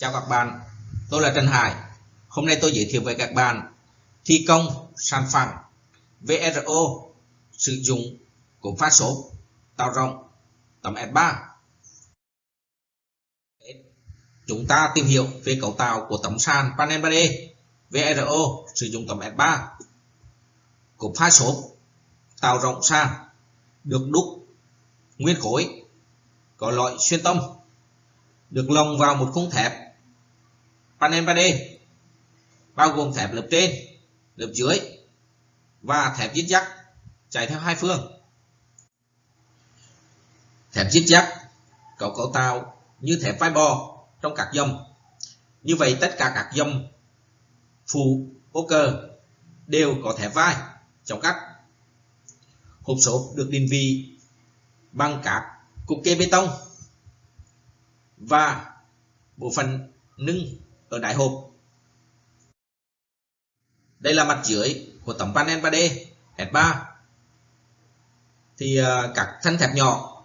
Chào các bạn, tôi là Trần Hải. Hôm nay tôi giới thiệu với các bạn thi công sàn phẳng VRO sử dụng cụm phát số tạo rộng tấm S3. Chúng ta tìm hiểu về cấu tạo của tấm sàn panel 3D VRO sử dụng tấm S3. Cụm phát số tạo rộng sàn được đúc nguyên khối có loại xuyên tâm được lồng vào một khung thép panel 3D bao gồm thép lớp trên, lớp dưới và thép dít dắt chạy theo hai phương. Thép dít dắt có cấu tạo như thép vai bò trong các dòng. Như vậy tất cả các dòng phụ poker đều có thép vai trong cắt. Hộp số được định vị bằng các cục kê bê tông và bộ phận nâng ở đáy hộp. Đây là mặt dưới của tấm panel 3D S3. Thì uh, các thân thép nhỏ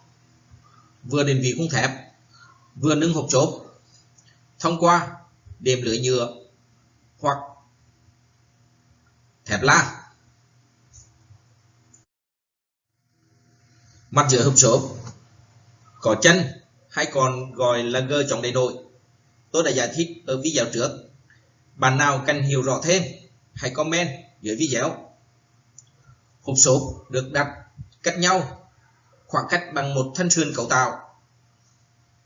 vừa định vị khung thép vừa nâng hộp chốt thông qua đệm lưới nhựa hoặc thép la. Mặt dưới hộp chốt có chân hay còn gọi là gơ chống đầy nổi tôi đã giải thích ở video trước. Bạn nào cần hiểu rõ thêm, hãy comment dưới video hộp số được đặt cách nhau, khoảng cách bằng một thân sườn cấu tạo,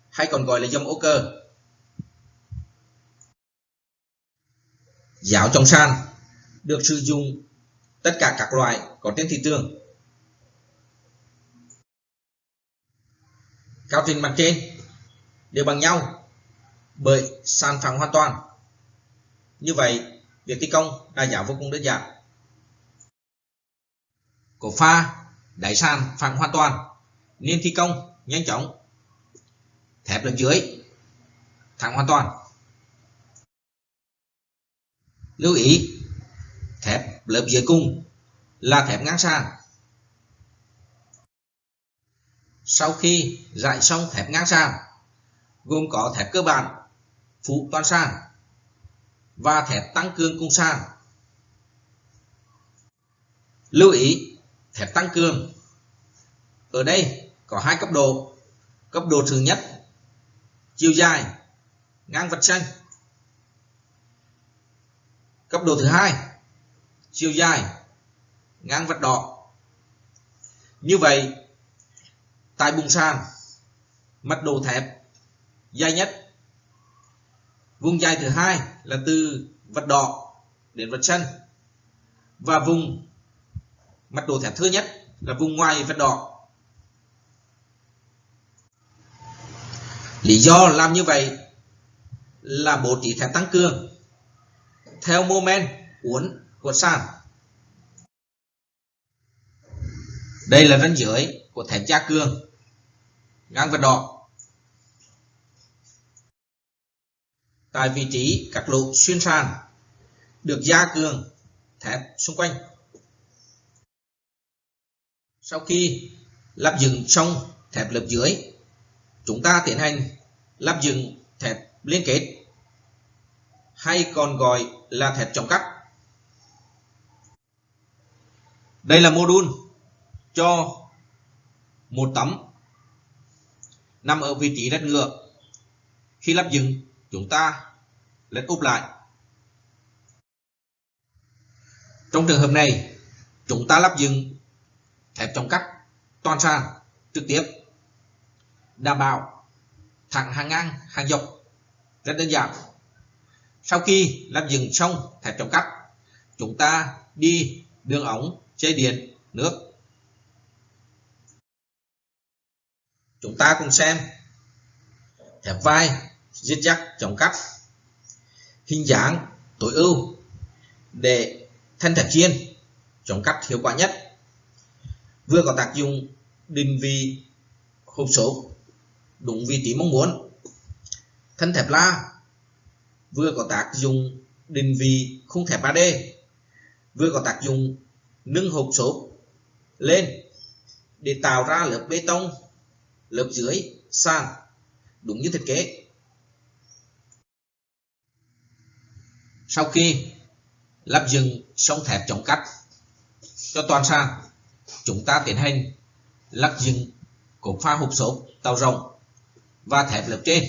hay còn gọi là dòng ô cơ giáo trong sàn được sử dụng tất cả các loại có trên thị trường. Cao trình mặt trên đều bằng nhau bởi sàn phẳng hoàn toàn. Như vậy, việc thi công đa giảm vô cùng đơn giản. Cổ pha, đáy sàn phẳng hoàn toàn, nên thi công nhanh chóng, thép lớp dưới, thẳng hoàn toàn. Lưu ý, thép lớp dưới cùng là thép ngang sàn. Sau khi dạy xong thép ngang sàn, gồm có thép cơ bản phụ toàn sàn và thép tăng cường cung sàn. Lưu ý thép tăng cường. Ở đây có hai cấp độ. Cấp độ thứ nhất, chiều dài ngang vật xanh. Cấp độ thứ hai, chiều dài ngang vật đỏ. Như vậy, tại bùng sàn, mật độ thép dài nhất vùng dài thứ hai là từ vật đỏ đến vật xanh và vùng mặt đồ thẻ thưa nhất là vùng ngoài vật đỏ. Lý do làm như vậy là bố trí thép tăng cường theo mô men uốn của sàn. Đây là ranh giới của thép gia cường ngang vật đỏ. Tại vị trí các lỗ xuyên sàn được gia cường thép xung quanh. Sau khi lắp dựng xong thép lớp dưới, chúng ta tiến hành lắp dựng thép liên kết hay còn gọi là thép chống cắt. Đây là mô đun cho một tấm nằm ở vị trí đất ngựa. Khi lắp dựng, chúng ta lên úp lại. Trong trường hợp này, chúng ta lắp dựng thép chống cắt toàn sàn trực tiếp đảm bảo thẳng hàng ngang hàng dọc rất đơn giản. Sau khi lắp dựng xong thép chống cắt chúng ta đi đường ống dây điện nước. Chúng ta cùng xem thép vai giết dắt chống cắt hình dáng tối ưu để thân thật chiên chống cắt hiệu quả nhất. Vừa có tác dụng định vị hộp số đúng vị trí mong muốn. Thân thép la vừa có tác dụng định vị khung thép 3D vừa có tác dụng nâng hộp số lên để tạo ra lớp bê tông, lớp dưới sàn đúng như thiết kế. Sau khi lắp dựng xong thép chống cắt cho toàn sàn, chúng ta tiến hành lắp dựng cột pha hộp xốp tàu rộng và thép lớp trên.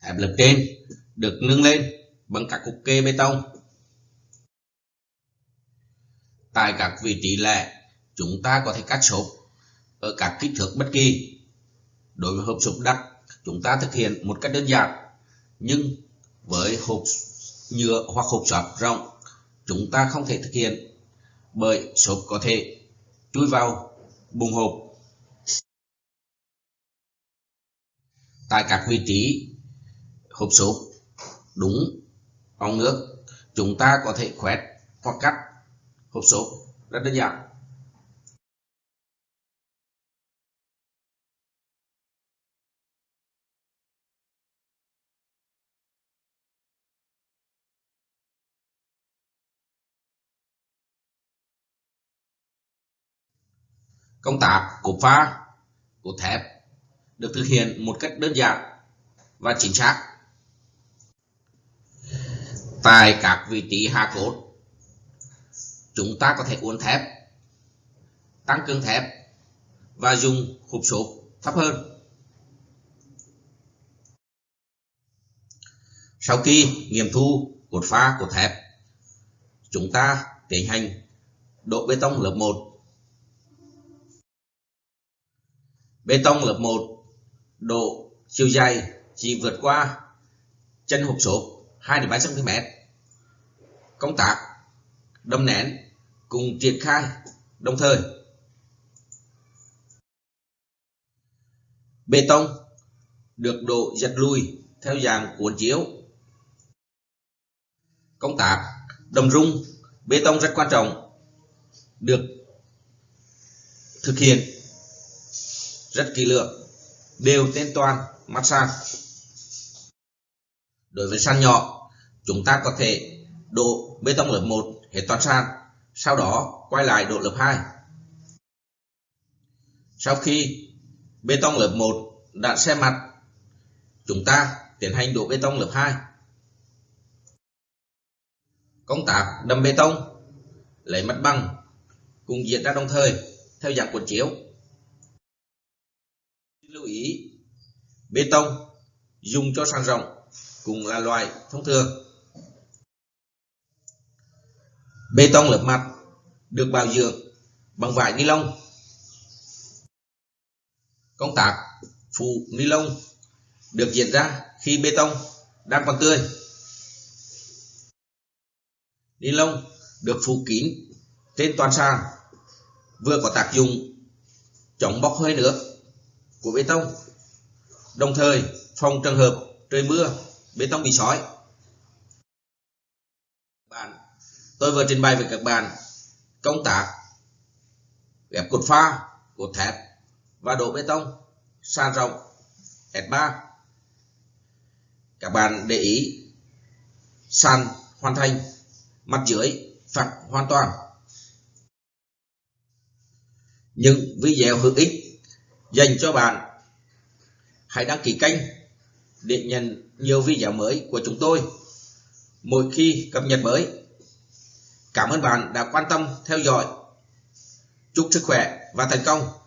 Thép lớp trên được nâng lên bằng các cục kê bê tông. Tại các vị trí lẻ, chúng ta có thể cắt xốp ở các kích thước bất kỳ. Đối với hộp xốp đặc chúng ta thực hiện một cách đơn giản, nhưng với hộp nhựa hoặc hộp sáp rộng, chúng ta không thể thực hiện, bởi xốp có thể chui vào bùng hộp. Tại các vị trí hộp xốp đúng ống nước, chúng ta có thể khoét hoặc cắt hộp xốp rất đơn giản. Công tác cột pha cột thép được thực hiện một cách đơn giản và chính xác. Tại các vị trí hạ cốt, chúng ta có thể uốn thép, tăng cường thép và dùng hộp xốp thấp hơn. Sau khi nghiệm thu cột pha, cột thép, chúng ta tiến hành đổ bê tông lớp 1 Bê tông lớp 1 độ chiều dài chỉ vượt qua chân hộp xốp 2 3 cm. Công tác đâm nén cùng triển khai đồng thời. Bê tông được độ giật lùi theo dạng cuốn chiếu. Công tác đâm rung, bê tông rất quan trọng, được thực hiện rất kỹ lưỡng, đều tên toàn mặt sàn. Đối với sàn nhỏ, chúng ta có thể đổ bê tông lớp 1 hết toàn sàn, sau đó quay lại đổ lớp 2 sau khi bê tông lớp 1 đã xe mặt, chúng ta tiến hành đổ bê tông lớp 2 công tác đâm bê tông, lấy mặt bằng, cùng diễn ra đồng thời, theo dạng cuộn chiếu lưu ý. Bê tông dùng cho sàn rộng cũng là loại thông thường. Bê tông lớp mặt được bảo dưỡng bằng vải ni lông. Công tác phủ ni lông được diễn ra khi bê tông đang còn tươi. Ni lông được phủ kín trên toàn sàn, vừa có tác dụng chống bốc hơi nước của bê tông. Đồng thời, phòng trường hợp trời mưa, bê tông bị sói. Bạn, tôi vừa trình bày với các bạn công tác ghép cột pha, cột thép và đổ bê tông sàn rộng S3 các bạn để ý, sàn hoàn thành, mặt dưới phẳng hoàn toàn. Những video hữu ích dành cho bạn. Hãy đăng ký kênh để nhận nhiều video mới của chúng tôi mỗi khi cập nhật mới. Cảm ơn bạn đã quan tâm theo dõi. Chúc sức khỏe và thành công!